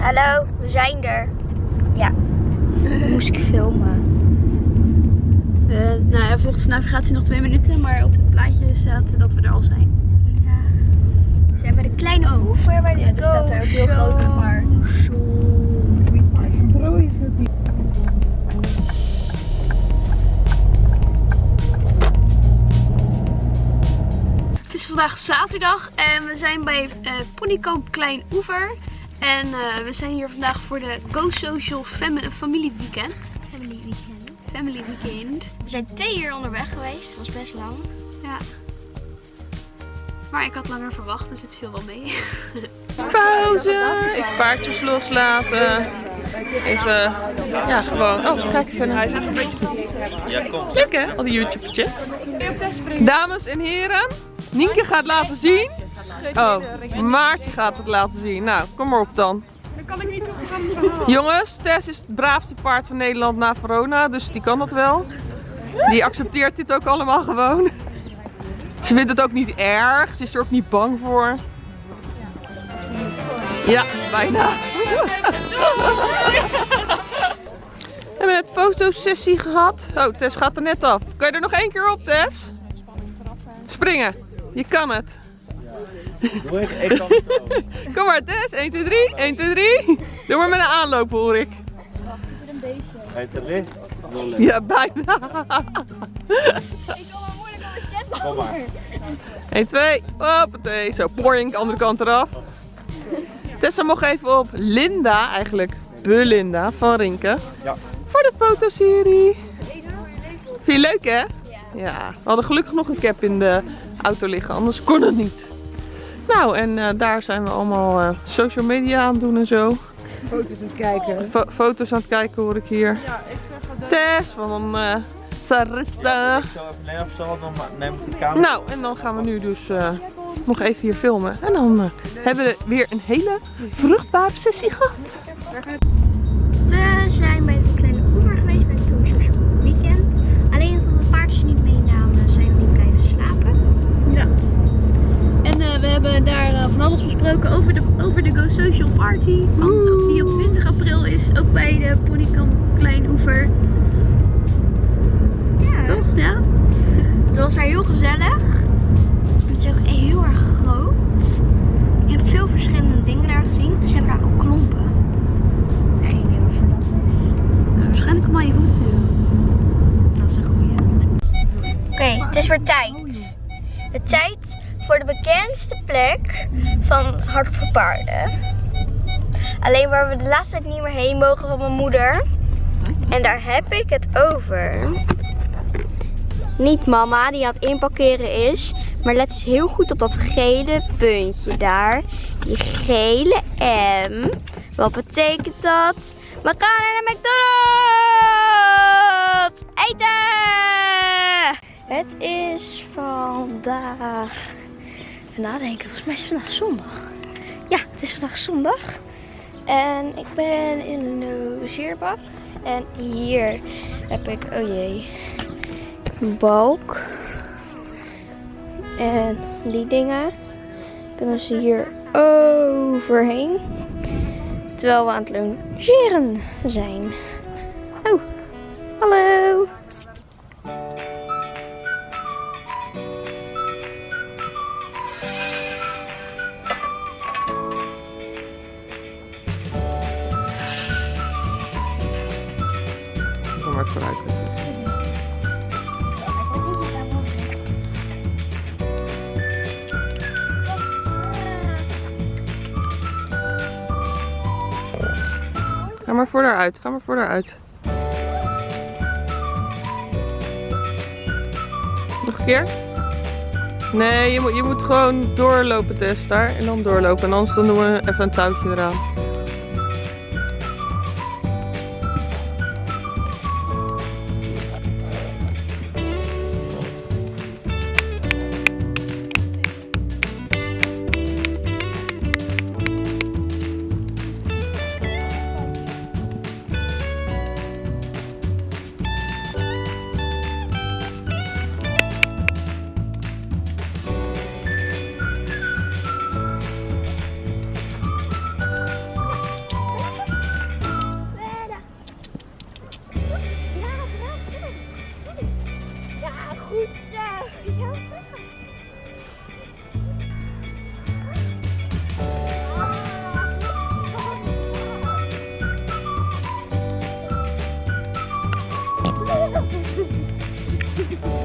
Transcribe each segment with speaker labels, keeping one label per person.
Speaker 1: Hallo, we zijn er. Ja, moest ik filmen.
Speaker 2: Uh, nou ja, volgens de navigatie nog twee minuten, maar op het plaatje staat dat we er al zijn.
Speaker 1: Ja. We zijn bij de kleine oever, bij de
Speaker 2: Ja, er staat daar ook heel groot. Het is vandaag zaterdag en we zijn bij eh Ponykamp Klein Oever. En eh, we zijn hier vandaag voor de Go Social Fam- Family Weekend.
Speaker 1: Family weekend.
Speaker 2: Family Weekend.
Speaker 1: We zijn twee uur onderweg geweest, dat was best lang.
Speaker 2: Ja. Maar ik had langer verwacht, dus het viel wel mee.
Speaker 3: Pauze, even paardjes loslaten. Even, ja gewoon, oh kijk even naar Leuk hè, al die YouTubertjes. Dames en heren, Nienke gaat laten zien. Oh, Maartje gaat het laten zien. Nou, kom maar op dan. Jongens, Tess is het braafste paard van Nederland na Verona, dus die kan dat wel. Die accepteert dit ook allemaal gewoon. Ze vindt het ook niet erg, ze is er ook niet bang voor. Ja, bijna. We hebben net fotosessie gehad. Oh, Tess gaat er net af. Kan je er nog één keer op, Tess? Springen. Je kan het.
Speaker 4: Doe ik, ik kan het wel.
Speaker 3: Kom maar, Tess. 1, 2, 3. 1, 2, 3. Doe maar met een aanloop, hoor ik.
Speaker 4: Hij te licht. Nul licht.
Speaker 3: Ja, bijna.
Speaker 1: Ik kan maar moeilijk over zetten.
Speaker 4: Kom maar.
Speaker 3: 1, 2. Hoppatee. Zo, poring, andere kant eraf. Tessa mocht even op Linda, eigenlijk Belinda van Rinke.
Speaker 4: Ja.
Speaker 3: Voor de fotoserie. Vind je leuk, hè? Ja. We hadden gelukkig nog een cap in de auto liggen, anders kon het niet. Nou, en eh, daar zijn we allemaal eh, social media aan het doen en zo.
Speaker 5: foto's aan het kijken.
Speaker 3: Fo- foto's aan het kijken hoor ik hier. Tess van eh Sarissa.
Speaker 4: Ik zal even nemen of zo, dan ma- neem ik die camera.
Speaker 3: Nou, en dan gaan we nu dus eh, nog even hier filmen. En dan hebben we weer een hele vruchtbare sessie gehad.
Speaker 1: We zijn bij
Speaker 2: hebben daar eh, van alles besproken over de, over de Go Social Party. Van, die op 20 april is. Ook bij de Ponykamp Klein Oever.
Speaker 1: Ja.
Speaker 2: Toch? Ja?
Speaker 1: Het was daar heel gezellig. Het is ook heel erg groot. Ik heb veel verschillende dingen daar gezien. Ze hebben daar ook klompen. Geen idee waarvoor dat is.
Speaker 2: Nou, waarschijnlijk om aan je voeten te doen. Dat is een goeie.
Speaker 1: Oké, het is weer tijd. Plek van Hart voor Paarden. Alleen waar we de laatste tijd niet meer heen mogen van mijn moeder. En daar heb ik het over. Niet mama die aan het inparkeren is. Maar let eens heel goed op dat gele puntje daar. Die gele M. Wat betekent dat? We gaan naar de McDonald's! Eten! Het is vandaag. Nadenken, volgens mij is het vandaag zondag. Ja, het is vandaag zondag. En ik ben in de logeerbak. En hier heb ik, oh jee, een balk. En die dingen kunnen ze hier overheen. Terwijl we aan het logeren zijn. Oh, hallo.
Speaker 3: Maar voor daaruit, ga maar voor daaruit. Nog een keer? Nee, je moet, je moet gewoon doorlopen, Tess, daar. En dan doorlopen. En anders dan doen we even een touwtje eraan.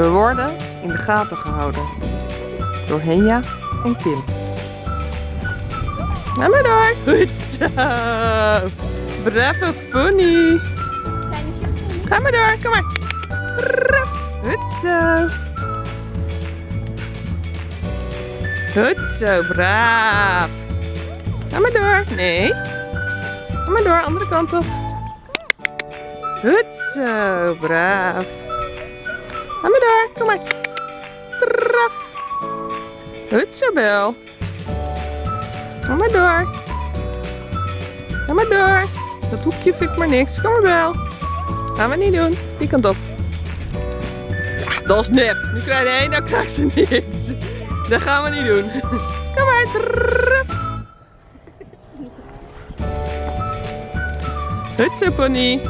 Speaker 3: We worden in de gaten gehouden door Henja en Kim. Ga maar door. Goed zo. Brave pony. Ga maar door, kom maar. Goed zo. Goed zo, braaf. Ga maar door. Nee. Ga maar door, andere kant op. Goed zo, braaf. Ga maar door, kom maar. Braf. Goed zo, Bel. Ga maar door. Ga maar door. Dat hoekje vind ik maar niks. Kom maar, Bel. Gaan we niet doen. Die kant op. Ja, dat is nep. Nu krijg je één, dan krijgt ze niks. Dat gaan we niet doen. Kom maar. Goed zo, pony.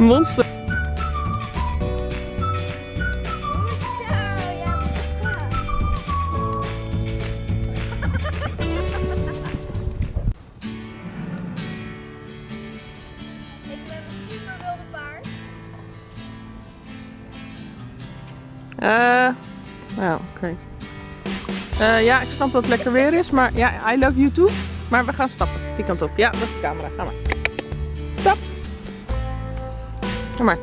Speaker 3: Monster. Eh, nou, oké. Eh, ja, ik snap dat het lekker weer is, maar ja, I love you too. Maar we gaan stappen, die kant op. Ja, dat is de camera. Ga maar. Kom maar.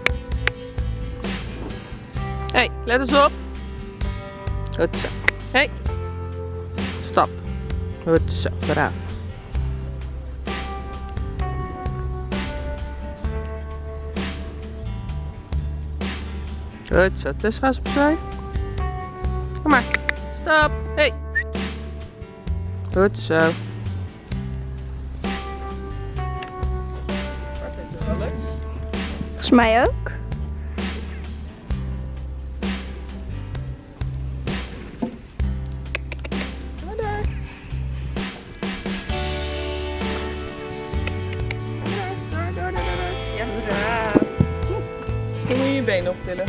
Speaker 3: hey, let eens op. Goed zo. hey. Stap. Goed zo, braaf. Goed zo, Tess gaat opzij. Kom maar. Stap. Hey. Goed zo. Braaf. Dan moet je je benen optillen.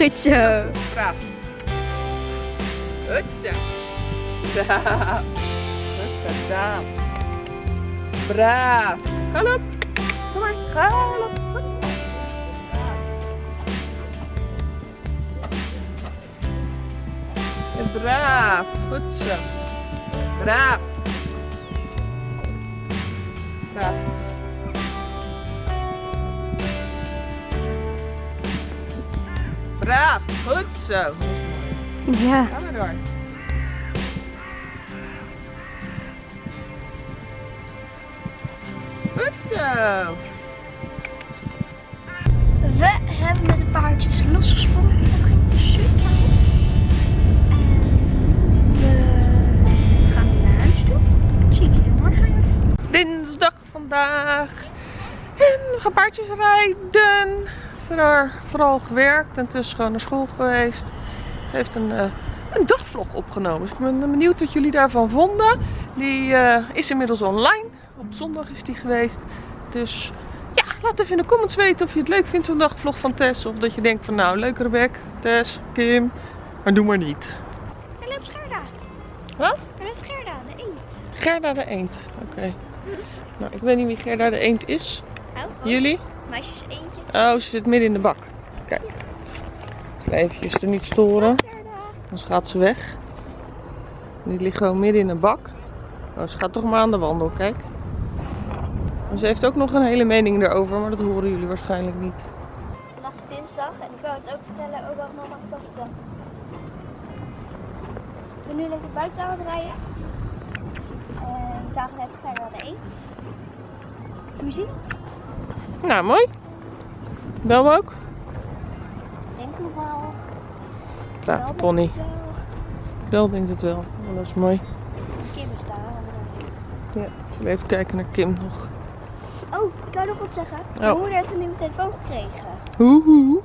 Speaker 3: Ja,
Speaker 1: Goed zo.
Speaker 3: braaf. Goed zo. Braaf. Goed gedaan. Braaf. Galop. Kom maar, galop. En braaf. Goed zo. Braaf. Braaf. Braaf. Goed zo.
Speaker 1: Ja.
Speaker 3: Ga maar door. Goed zo.
Speaker 1: We hebben met de paardjes losgesprongen. Ging super we gaan naar huis toe. Zie ik jullie morgen.
Speaker 3: Dinsdag vandaag. En we gaan paardjes rijden. Vooral, vooral gewerkt en tussen gewoon naar school geweest. Ze heeft een, eh, een dagvlog opgenomen. Dus ik ben benieuwd wat jullie daarvan vonden. Die eh, is inmiddels online. Op zondag is die geweest. Dus ja, laat even in de comments weten of je het leuk vindt zo'n dagvlog van Tess. Of dat je denkt van nou, leuke Rebek, Tess, Kim. Maar doe maar niet.
Speaker 1: Er loopt Gerda.
Speaker 3: Wat?
Speaker 1: Er loopt Gerda, de eend.
Speaker 3: Gerda de Eend. Oké. Nou, ik weet niet wie Gerda de Eend is.
Speaker 1: Oh,
Speaker 3: Jullie?
Speaker 1: Meisjes eentje.
Speaker 3: Oh, ze zit midden in de bak. Kijk. Eventjes er niet storen. Anders gaat ze weg. Die ligt gewoon midden in de bak. Oh, ze gaat toch maar aan de wandel, kijk. Ze heeft ook nog een hele mening erover, maar dat horen jullie waarschijnlijk niet.
Speaker 1: Vandaag is dinsdag en ik wil het ook vertellen over mama gedachten. Ik ben nu lekker buiten aan het rijden. En we zagen net verder aan de één. Zien?
Speaker 3: Nou, mooi. Bel ook.
Speaker 1: Denk nog wel.
Speaker 3: Brave pony. Bel denkt het wel. Oh, dat is mooi.
Speaker 1: Kim is daar.
Speaker 3: Ja, ik zal even kijken naar Kim nog.
Speaker 1: Oh, ik wou nog wat zeggen. Mijn
Speaker 3: Oh.
Speaker 1: moeder heeft een nieuwe telefoon gekregen.
Speaker 3: Hoehoe.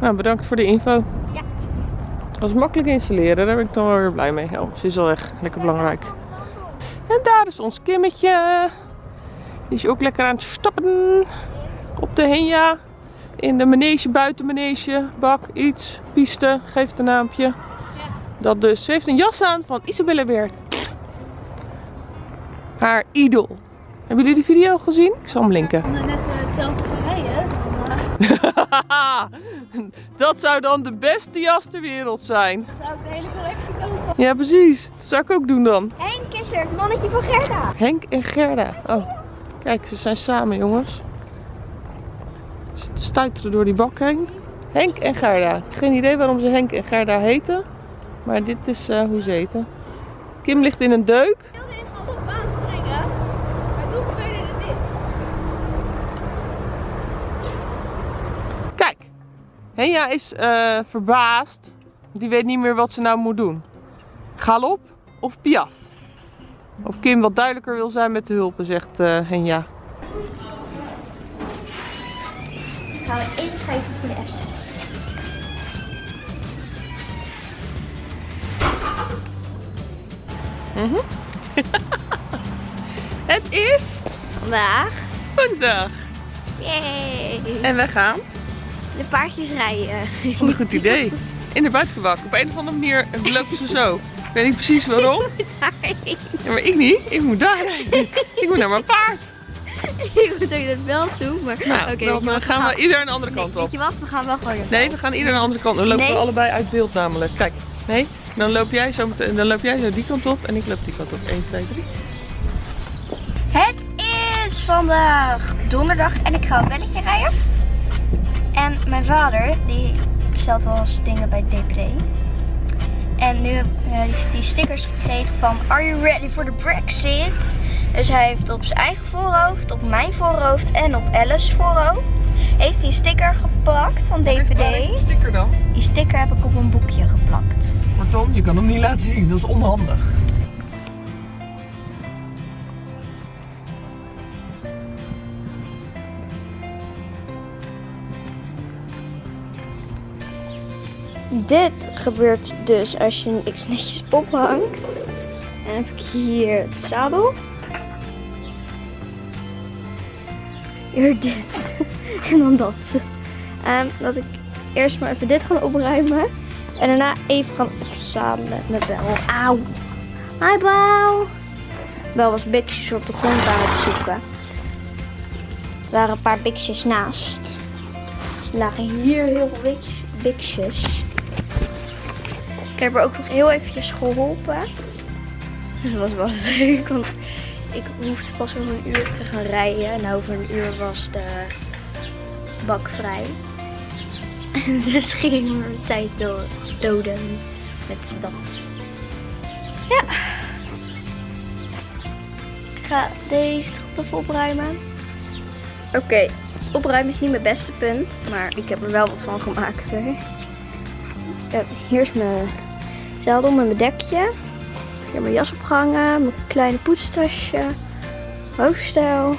Speaker 3: Nou, bedankt voor de info.
Speaker 1: Ja.
Speaker 3: Dat was makkelijk installeren, daar ben ik dan wel weer blij mee. Oh, ze is al weg. Lekker belangrijk. En daar is ons Kimmetje. Die is ook lekker aan het stappen. op de Henja. In de manege, buitenmanege, bak, iets, piste, geef het een naampje. Dat dus. Ze heeft een jas aan van Isabelle Weert. Haar idool. Hebben jullie die video gezien? Ik zal hem linken.
Speaker 2: We net eh, hetzelfde gaan rijden.
Speaker 3: dat zou dan de beste jas ter wereld zijn.
Speaker 2: Dan zou ik de hele collectie kopen.
Speaker 3: Ja, precies. Dat zou ik ook doen dan.
Speaker 1: Henk is er, het mannetje van Gerda.
Speaker 3: Henk en Gerda. Oh, kijk, ze zijn samen, jongens. Ze stuiteren door die bak heen. Henk en Gerda. Geen idee waarom ze Henk en Gerda heten. Maar dit is eh, hoe ze heten. Kim ligt in een deuk.
Speaker 2: Ik wilde in een andere baan springen. Maar toen gebeurde dit.
Speaker 3: Kijk, Henja is eh, verbaasd. Die weet niet meer wat ze nou moet doen. Galop of piaf? Of Kim wat duidelijker wil zijn met de hulpen, zegt eh Henja.
Speaker 1: Gaan we inschrijven voor de F6.
Speaker 3: Het is
Speaker 1: Vandaag.
Speaker 3: vandaag.
Speaker 1: Yay.
Speaker 3: En we gaan.
Speaker 1: De paardjes rijden.
Speaker 3: Wat een goed idee. In de buitengebak. Op een of andere manier loopt ze zo. Ik weet niet precies waarom. Ja, maar ik niet. Ik moet daar rijden. Ik moet naar mijn paard.
Speaker 1: ik moet dat wel toe, maar...
Speaker 3: Nou,
Speaker 1: Oké,
Speaker 3: dan
Speaker 1: weet wat,
Speaker 3: gaan we
Speaker 1: we
Speaker 3: ieder een andere
Speaker 1: Nee,
Speaker 3: kant
Speaker 1: weet
Speaker 3: op.
Speaker 1: je wat? We gaan wel gewoon
Speaker 3: Nee, we gaan ieder een andere kant. We lopen
Speaker 1: Nee.
Speaker 3: allebei uit beeld namelijk. Kijk, nee. Dan loop jij zo, meteen- dan loop jij zo die kant op en ik loop die kant op. 1, 2, 3.
Speaker 1: Het is vandaag donderdag en ik ga een belletje rijden. En mijn vader, die bestelt wel eens dingen bij DPD. En nu eh, heeft hij stickers gekregen van Are you ready for the Brexit? Dus hij heeft op zijn eigen voorhoofd, op mijn voorhoofd en op Alice's voorhoofd heeft hij een sticker geplakt van
Speaker 3: Waar is
Speaker 1: DVD.
Speaker 3: de sticker dan?
Speaker 1: Die sticker heb ik op een boekje geplakt.
Speaker 3: Kortom, je kan hem niet laten zien. Dat is onhandig.
Speaker 1: Dit gebeurt dus als je niks netjes ophangt. En dan heb ik hier het zadel. Hier dit. en dan dat. Ehm, dat ik eerst maar even dit gaan opruimen. En daarna even gaan opzadelen met Bel. Auw. Hi Bel. Bel was biksjes op de grond aan het zoeken. Er waren een paar biksjes naast. Dus er lagen hier heel veel biksjes. Ik heb ook nog heel eventjes geholpen. Dat was wel leuk, want ik hoefde pas over een uur te gaan rijden. En over een uur was de bak vrij. En dus ging ik mijn tijd do- doden met dat. Ja. Ik ga deze toch even opruimen. Oké, opruimen is niet mijn beste punt, maar ik heb er wel wat van gemaakt. Hè. Ja, hier is mijn zadel met mijn dekje. Hier mijn jas opgehangen, mijn kleine poetstasje, hoofdstijl.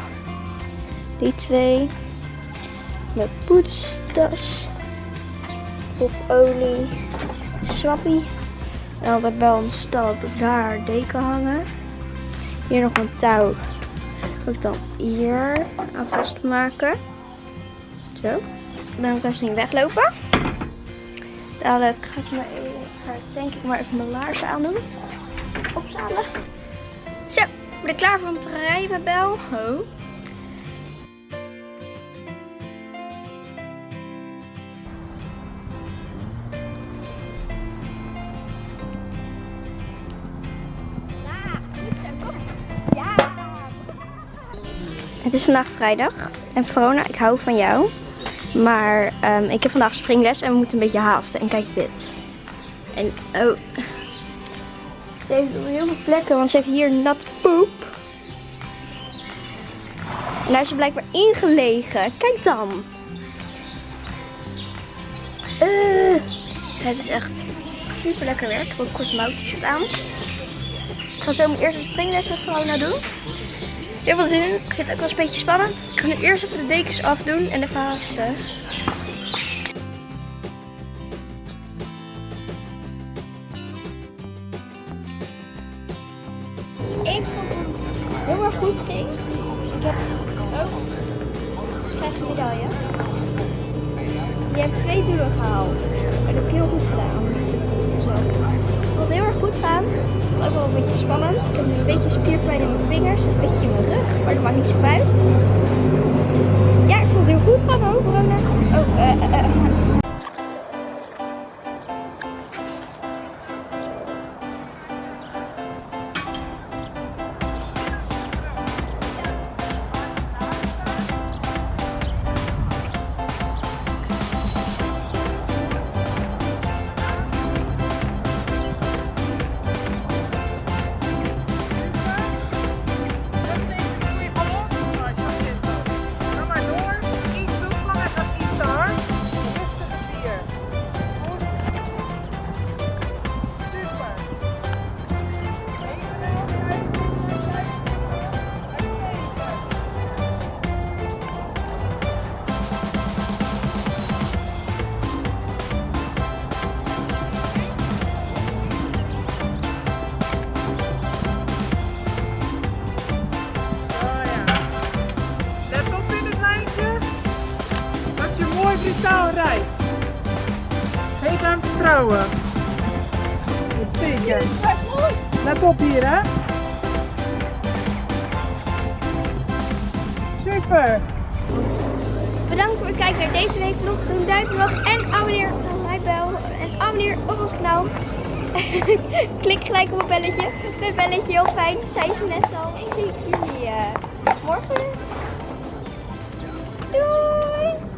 Speaker 1: Die twee. Mijn poetstas. Of olie. Swappie. En altijd wel een stal heb ik daar deken hangen. Hier nog een touw. Kan ik dan hier aan vastmaken. Zo. Dan kan ze niet weglopen. Dadelijk ga ik, maar even, ga ik denk ik maar even mijn laarzen aandoen. Opzadelen. Zo, ben ik klaar voor om te rijden, Bel. Oh. Het is vandaag vrijdag. En Verona, ik hou van jou. Maar ehm, ik heb vandaag springles en we moeten een beetje haasten. En kijk dit. En oh. Ze heeft heel veel plekken, want ze heeft hier natte poep. En daar is blijkbaar ingelegen. Kijk dan. Eh, het is echt super lekker werk. Ook kort mouw t-shirt aan. Ik ga zo mijn eerste springles met Verona doen. Heel veel zin in. Het ook wel eens een beetje spannend. Ik ga nu eerst even de dekens afdoen en de vazen. Beetje spierpijn in mijn vingers, een beetje in mijn rug, maar dat maakt niet zo uit. Ja, ik vond het heel goed gaan hoor. Oh, eh, eh, eh.
Speaker 5: Brutaal rijdt. Geef hem vertrouwen. Uitstekend. Let op hier hè. Super.
Speaker 1: Bedankt voor het kijken naar deze week vlog. Doe een duimpje omhoog en abonneer op mijn bel. En abonneer op ons kanaal. Klik gelijk op het belletje. Mijn belletje heel fijn, zei ze net al. Ik zie jullie. eh,